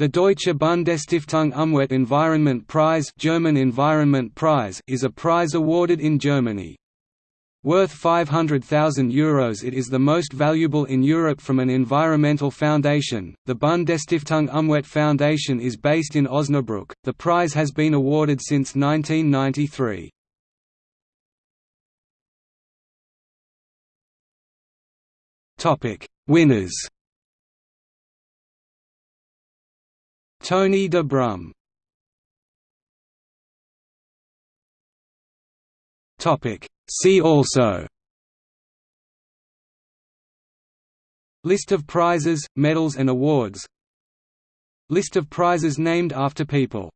The Deutsche Bundesstiftung Umwelt Environment Prize, German Environment Prize is a prize awarded in Germany. Worth €500,000 Euros it is the most valuable in Europe from an environmental foundation. The Bundesstiftung Umwelt Foundation is based in Osnabrück. The prize has been awarded since 1993. Topic: Winners Tony de Brum See also. List of prizes, medals and awards. List of prizes named after people